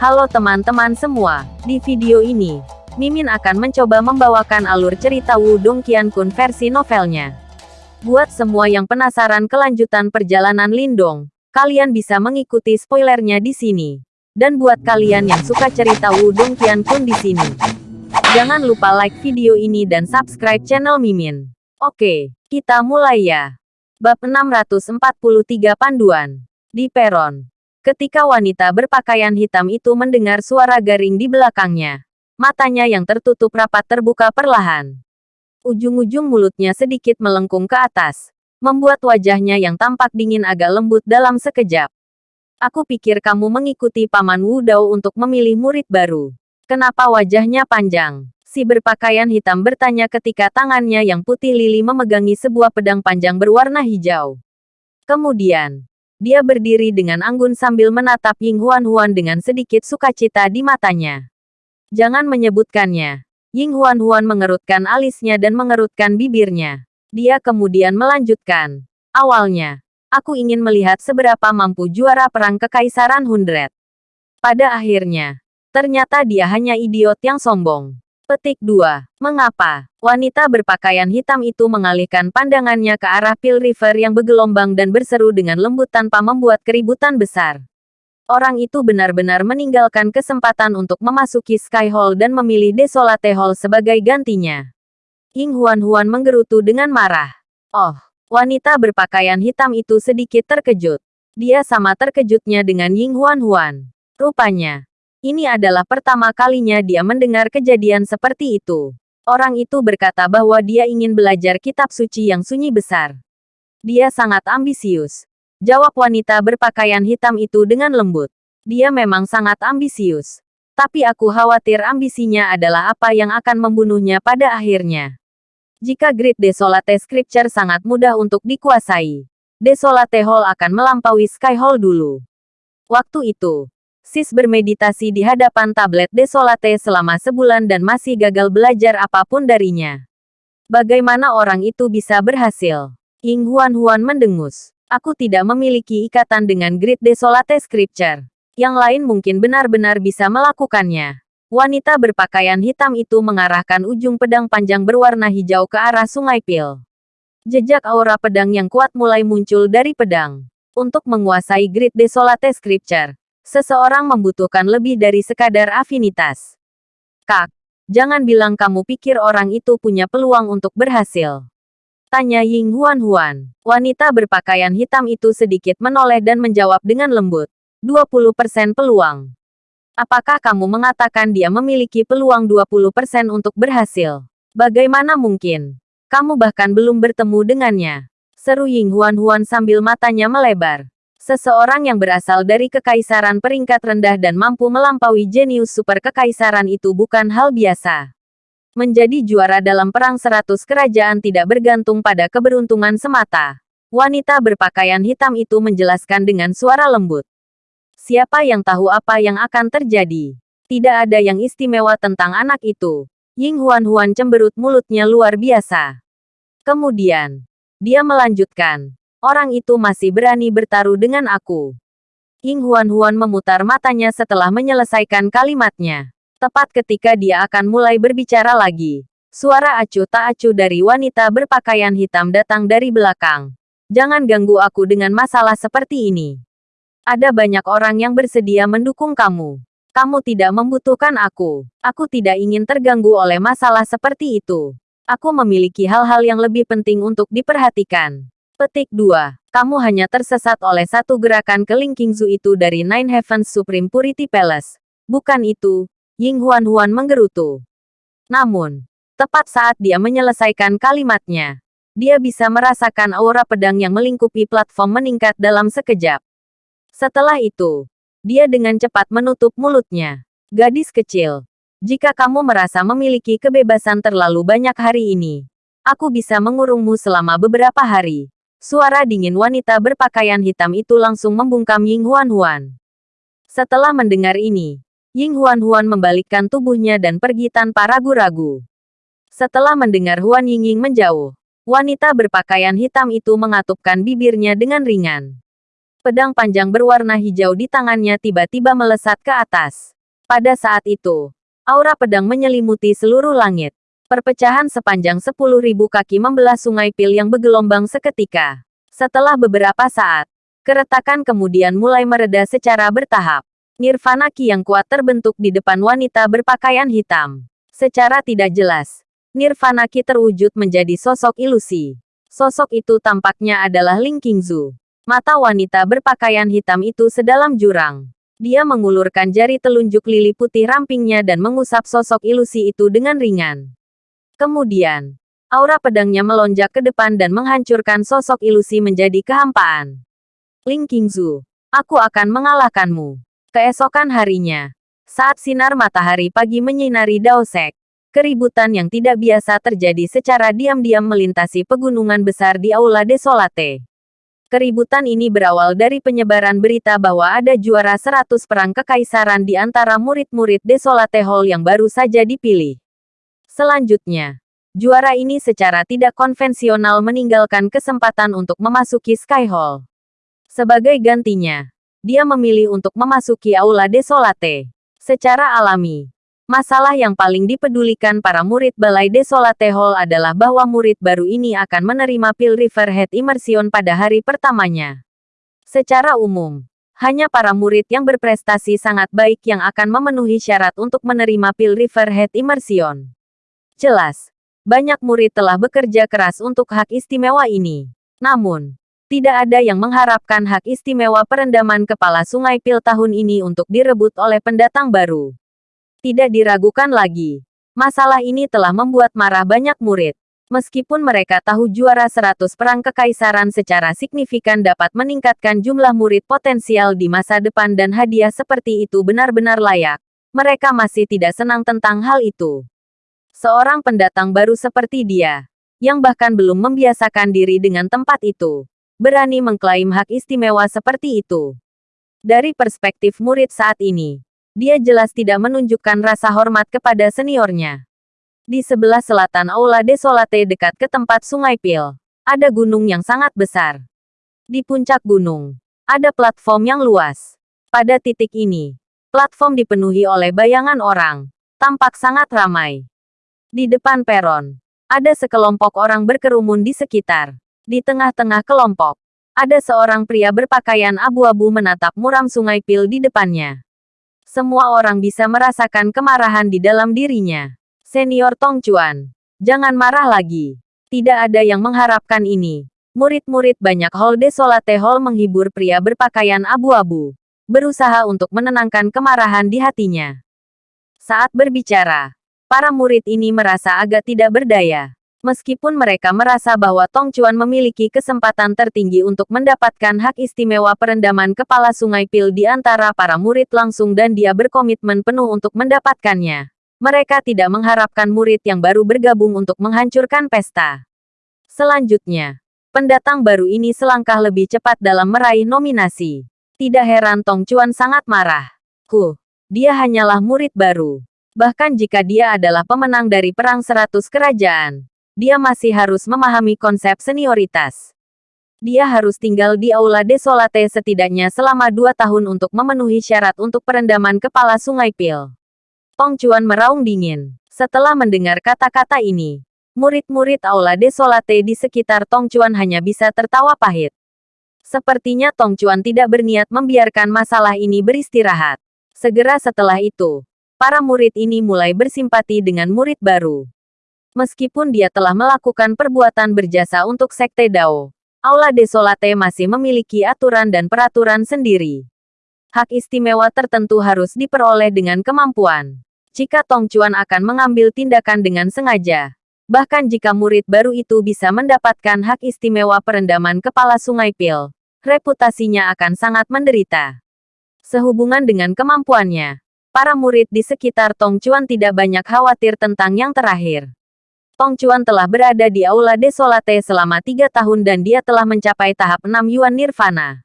Halo teman-teman semua, di video ini, Mimin akan mencoba membawakan alur cerita Wudong Qiankun versi novelnya. Buat semua yang penasaran kelanjutan perjalanan Lindong, kalian bisa mengikuti spoilernya di sini. Dan buat kalian yang suka cerita Wudong Qiankun di sini, jangan lupa like video ini dan subscribe channel Mimin. Oke, kita mulai ya. Bab 643 Panduan. Di peron. Ketika wanita berpakaian hitam itu mendengar suara garing di belakangnya, matanya yang tertutup rapat terbuka perlahan. Ujung-ujung mulutnya sedikit melengkung ke atas, membuat wajahnya yang tampak dingin agak lembut dalam sekejap. Aku pikir kamu mengikuti Paman Wu Dao untuk memilih murid baru. Kenapa wajahnya panjang? Si berpakaian hitam bertanya ketika tangannya yang putih lili memegangi sebuah pedang panjang berwarna hijau. Kemudian, dia berdiri dengan anggun sambil menatap Ying Huan Huan dengan sedikit sukacita di matanya. Jangan menyebutkannya. Ying Huan Huan mengerutkan alisnya dan mengerutkan bibirnya. Dia kemudian melanjutkan. Awalnya, aku ingin melihat seberapa mampu juara perang kekaisaran Hundred. Pada akhirnya, ternyata dia hanya idiot yang sombong. Petik 2. Mengapa? Wanita berpakaian hitam itu mengalihkan pandangannya ke arah Pil River yang bergelombang dan berseru dengan lembut tanpa membuat keributan besar. Orang itu benar-benar meninggalkan kesempatan untuk memasuki Sky Hall dan memilih Desolate Hall sebagai gantinya. Ying Huan-Huan menggerutu dengan marah. Oh, wanita berpakaian hitam itu sedikit terkejut. Dia sama terkejutnya dengan Ying Huan-Huan. Rupanya, ini adalah pertama kalinya dia mendengar kejadian seperti itu. Orang itu berkata bahwa dia ingin belajar kitab suci yang sunyi besar. Dia sangat ambisius. Jawab wanita berpakaian hitam itu dengan lembut. Dia memang sangat ambisius. Tapi aku khawatir ambisinya adalah apa yang akan membunuhnya pada akhirnya. Jika Great Desolate Scripture sangat mudah untuk dikuasai, Desolate Hall akan melampaui Sky Hall dulu. Waktu itu, Sis bermeditasi di hadapan tablet Desolate selama sebulan dan masih gagal belajar apa pun darinya. Bagaimana orang itu bisa berhasil? Ying Huan Huan mendengus. Aku tidak memiliki ikatan dengan Great Desolate Scripture. Yang lain mungkin benar-benar bisa melakukannya. Wanita berpakaian hitam itu mengarahkan ujung pedang panjang berwarna hijau ke arah sungai Pil. Jejak aura pedang yang kuat mulai muncul dari pedang. Untuk menguasai Great Desolate Scripture, Seseorang membutuhkan lebih dari sekadar afinitas. Kak, jangan bilang kamu pikir orang itu punya peluang untuk berhasil. Tanya Ying Huan Huan. Wanita berpakaian hitam itu sedikit menoleh dan menjawab dengan lembut. 20% peluang. Apakah kamu mengatakan dia memiliki peluang 20% untuk berhasil? Bagaimana mungkin? Kamu bahkan belum bertemu dengannya. Seru Ying Huan Huan sambil matanya melebar. Seseorang yang berasal dari kekaisaran peringkat rendah dan mampu melampaui jenius super kekaisaran itu bukan hal biasa. Menjadi juara dalam perang seratus kerajaan tidak bergantung pada keberuntungan semata. Wanita berpakaian hitam itu menjelaskan dengan suara lembut. Siapa yang tahu apa yang akan terjadi? Tidak ada yang istimewa tentang anak itu. Ying Huan Huan cemberut mulutnya luar biasa. Kemudian, dia melanjutkan. Orang itu masih berani bertaruh dengan aku. Ying Huan-Huan memutar matanya setelah menyelesaikan kalimatnya. Tepat ketika dia akan mulai berbicara lagi. Suara acuh tak acuh dari wanita berpakaian hitam datang dari belakang. Jangan ganggu aku dengan masalah seperti ini. Ada banyak orang yang bersedia mendukung kamu. Kamu tidak membutuhkan aku. Aku tidak ingin terganggu oleh masalah seperti itu. Aku memiliki hal-hal yang lebih penting untuk diperhatikan. Petik 2. Kamu hanya tersesat oleh satu gerakan kelingkingzu itu dari Nine Heavens Supreme Purity Palace. Bukan itu, Ying Huan Huan menggerutu. Namun, tepat saat dia menyelesaikan kalimatnya, dia bisa merasakan aura pedang yang melingkupi platform meningkat dalam sekejap. Setelah itu, dia dengan cepat menutup mulutnya. Gadis kecil, jika kamu merasa memiliki kebebasan terlalu banyak hari ini, aku bisa mengurungmu selama beberapa hari. Suara dingin wanita berpakaian hitam itu langsung membungkam Ying Huan Huan. Setelah mendengar ini, Ying Huan Huan membalikkan tubuhnya dan pergi tanpa ragu-ragu. Setelah mendengar Huan Ying Ying menjauh, wanita berpakaian hitam itu mengatupkan bibirnya dengan ringan. Pedang panjang berwarna hijau di tangannya tiba-tiba melesat ke atas. Pada saat itu, aura pedang menyelimuti seluruh langit. Perpecahan sepanjang 10.000 kaki membelah sungai pil yang bergelombang seketika. Setelah beberapa saat, keretakan kemudian mulai mereda secara bertahap. Nirvana Ki yang kuat terbentuk di depan wanita berpakaian hitam. Secara tidak jelas, Nirvana Ki terwujud menjadi sosok ilusi. Sosok itu tampaknya adalah Ling Qingzu. Mata wanita berpakaian hitam itu sedalam jurang. Dia mengulurkan jari telunjuk lili putih rampingnya dan mengusap sosok ilusi itu dengan ringan. Kemudian, aura pedangnya melonjak ke depan dan menghancurkan sosok ilusi menjadi kehampaan. Ling Qingzu, aku akan mengalahkanmu. Keesokan harinya, saat sinar matahari pagi menyinari Daosek, keributan yang tidak biasa terjadi secara diam-diam melintasi pegunungan besar di Aula Desolate. Keributan ini berawal dari penyebaran berita bahwa ada juara 100 perang kekaisaran di antara murid-murid Desolate Hall yang baru saja dipilih. Selanjutnya, juara ini secara tidak konvensional meninggalkan kesempatan untuk memasuki Sky Hall. Sebagai gantinya, dia memilih untuk memasuki Aula Desolate. Secara alami, Masalah yang paling dipedulikan para murid Balai Desolate Hall adalah bahwa murid baru ini akan menerima pil Riverhead Immersion pada hari pertamanya. Secara umum, hanya para murid yang berprestasi sangat baik yang akan memenuhi syarat untuk menerima pil Riverhead Immersion. Jelas, banyak murid telah bekerja keras untuk hak istimewa ini. Namun, tidak ada yang mengharapkan hak istimewa perendaman kepala sungai pil tahun ini untuk direbut oleh pendatang baru. Tidak diragukan lagi. Masalah ini telah membuat marah banyak murid. Meskipun mereka tahu juara 100 perang kekaisaran secara signifikan dapat meningkatkan jumlah murid potensial di masa depan dan hadiah seperti itu benar-benar layak, mereka masih tidak senang tentang hal itu. Seorang pendatang baru seperti dia, yang bahkan belum membiasakan diri dengan tempat itu, berani mengklaim hak istimewa seperti itu. Dari perspektif murid saat ini, dia jelas tidak menunjukkan rasa hormat kepada seniornya. Di sebelah selatan Aula Desolate dekat ke tempat Sungai Pil, ada gunung yang sangat besar. Di puncak gunung, ada platform yang luas. Pada titik ini, platform dipenuhi oleh bayangan orang, tampak sangat ramai. Di depan peron, ada sekelompok orang berkerumun di sekitar. Di tengah-tengah kelompok, ada seorang pria berpakaian abu-abu menatap muram sungai Pil di depannya. Semua orang bisa merasakan kemarahan di dalam dirinya. Senior Tong Chuan, jangan marah lagi. Tidak ada yang mengharapkan ini. Murid-murid banyak Hall Desolate Hall menghibur pria berpakaian abu-abu. Berusaha untuk menenangkan kemarahan di hatinya. Saat berbicara, para murid ini merasa agak tidak berdaya. Meskipun mereka merasa bahwa Tong Chuan memiliki kesempatan tertinggi untuk mendapatkan hak istimewa perendaman kepala sungai pil di antara para murid langsung dan dia berkomitmen penuh untuk mendapatkannya. Mereka tidak mengharapkan murid yang baru bergabung untuk menghancurkan pesta. Selanjutnya, pendatang baru ini selangkah lebih cepat dalam meraih nominasi. Tidak heran Tong Chuan sangat marah. Huh, dia hanyalah murid baru. Bahkan jika dia adalah pemenang dari Perang Seratus Kerajaan, dia masih harus memahami konsep senioritas. Dia harus tinggal di Aula Desolate setidaknya selama dua tahun untuk memenuhi syarat untuk perendaman kepala sungai Pil. Tong Chuan meraung dingin. Setelah mendengar kata-kata ini, murid-murid Aula Desolate di sekitar Tong Chuan hanya bisa tertawa pahit. Sepertinya Tong Chuan tidak berniat membiarkan masalah ini beristirahat. Segera setelah itu, para murid ini mulai bersimpati dengan murid baru. Meskipun dia telah melakukan perbuatan berjasa untuk Sekte Dao, Aula Desolate masih memiliki aturan dan peraturan sendiri. Hak istimewa tertentu harus diperoleh dengan kemampuan. Jika Tong Chuan akan mengambil tindakan dengan sengaja, bahkan jika murid baru itu bisa mendapatkan hak istimewa perendaman kepala sungai Pil, reputasinya akan sangat menderita. Sehubungan dengan kemampuannya, para murid di sekitar Tong Chuan tidak banyak khawatir tentang yang terakhir. Tong Chuan telah berada di Aula Desolate selama tiga tahun dan dia telah mencapai tahap 6 Yuan Nirvana.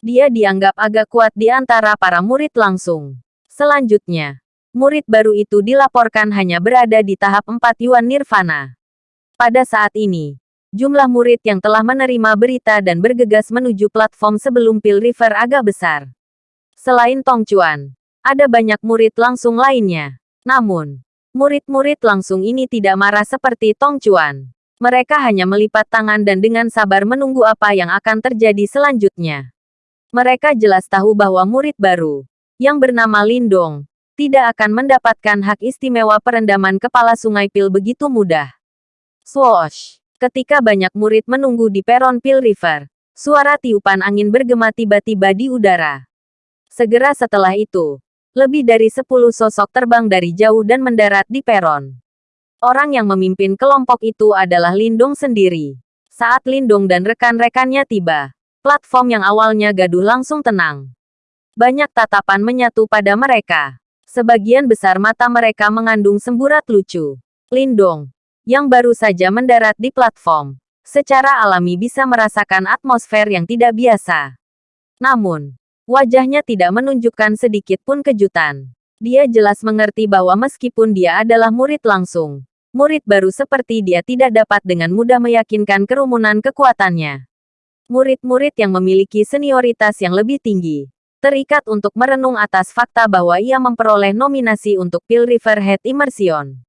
Dia dianggap agak kuat di antara para murid langsung. Selanjutnya, murid baru itu dilaporkan hanya berada di tahap 4 Yuan Nirvana. Pada saat ini, Jumlah murid yang telah menerima berita dan bergegas menuju platform sebelum Pil River agak besar. Selain Tong Chuan, ada banyak murid langsung lainnya. Namun, murid-murid langsung ini tidak marah seperti Tong Chuan. Mereka hanya melipat tangan dan dengan sabar menunggu apa yang akan terjadi selanjutnya. Mereka jelas tahu bahwa murid baru, yang bernama Lindong, tidak akan mendapatkan hak istimewa perendaman kepala sungai Pil begitu mudah. Swoosh! Ketika banyak murid menunggu di peron Pil River, suara tiupan angin bergema tiba-tiba di udara. Segera setelah itu, lebih dari sepuluh sosok terbang dari jauh dan mendarat di peron. Orang yang memimpin kelompok itu adalah Lindong sendiri. Saat Lindong dan rekan-rekannya tiba, platform yang awalnya gaduh langsung tenang. Banyak tatapan menyatu pada mereka. Sebagian besar mata mereka mengandung semburat lucu. Lindong, yang baru saja mendarat di platform, secara alami bisa merasakan atmosfer yang tidak biasa. Namun, wajahnya tidak menunjukkan sedikit pun kejutan. Dia jelas mengerti bahwa meskipun dia adalah murid langsung, murid baru seperti dia tidak dapat dengan mudah meyakinkan kerumunan kekuatannya. Murid-murid yang memiliki senioritas yang lebih tinggi, terikat untuk merenung atas fakta bahwa ia memperoleh nominasi untuk Pil River Head Immersion.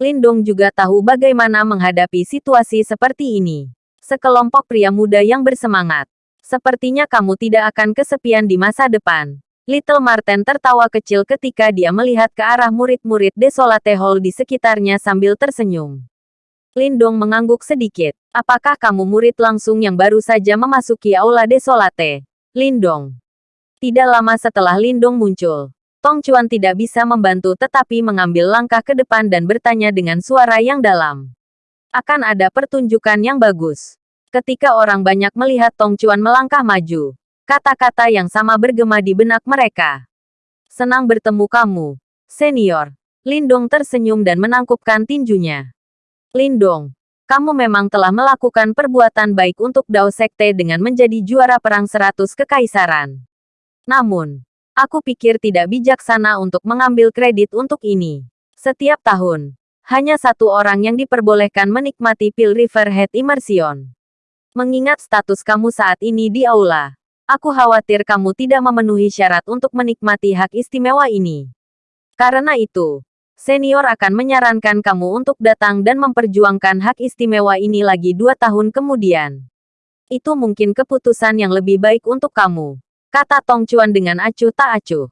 Lindong juga tahu bagaimana menghadapi situasi seperti ini. Sekelompok pria muda yang bersemangat. Sepertinya kamu tidak akan kesepian di masa depan. Little Marten tertawa kecil ketika dia melihat ke arah murid-murid Desolate Hall di sekitarnya sambil tersenyum. Lindong mengangguk sedikit. Apakah kamu murid langsung yang baru saja memasuki Aula Desolate? Lindong. Tidak lama setelah Lindong muncul, Tong Chuan tidak bisa membantu tetapi mengambil langkah ke depan dan bertanya dengan suara yang dalam. Akan ada pertunjukan yang bagus. Ketika orang banyak melihat Tong Chuan melangkah maju, kata-kata yang sama bergema di benak mereka. Senang bertemu kamu, senior. Lindong tersenyum dan menangkupkan tinjunya. Lindong, kamu memang telah melakukan perbuatan baik untuk Dao Sekte dengan menjadi juara perang seratus kekaisaran. Namun, Aku pikir tidak bijaksana untuk mengambil kredit untuk ini. Setiap tahun, hanya satu orang yang diperbolehkan menikmati Pil River Head Immersion. Mengingat status kamu saat ini di aula, aku khawatir kamu tidak memenuhi syarat untuk menikmati hak istimewa ini. Karena itu, senior akan menyarankan kamu untuk datang dan memperjuangkan hak istimewa ini lagi dua tahun kemudian. Itu mungkin keputusan yang lebih baik untuk kamu kata Tong Chuan dengan acuh tak acuh.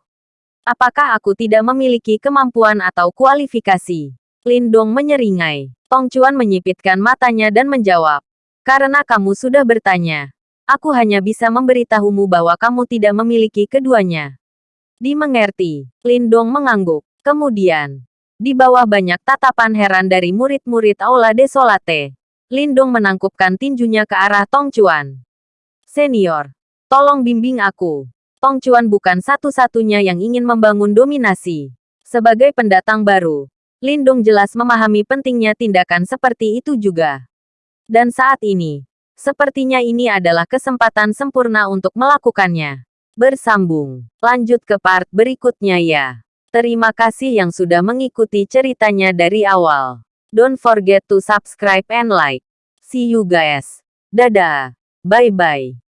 Apakah aku tidak memiliki kemampuan atau kualifikasi? Lindong menyeringai. Tong Chuan menyipitkan matanya dan menjawab. Karena kamu sudah bertanya. Aku hanya bisa memberitahumu bahwa kamu tidak memiliki keduanya. Dimengerti. Lindong mengangguk. Kemudian, di bawah banyak tatapan heran dari murid-murid Aula Desolate, Lindong menangkupkan tinjunya ke arah Tong Chuan. Senior, Tolong bimbing aku. Tong Chuan bukan satu-satunya yang ingin membangun dominasi. Sebagai pendatang baru, Lindong jelas memahami pentingnya tindakan seperti itu juga. Dan saat ini, sepertinya ini adalah kesempatan sempurna untuk melakukannya. Bersambung. Lanjut ke part berikutnya ya. Terima kasih yang sudah mengikuti ceritanya dari awal. Don't forget to subscribe and like. See you guys. Dadah. Bye-bye.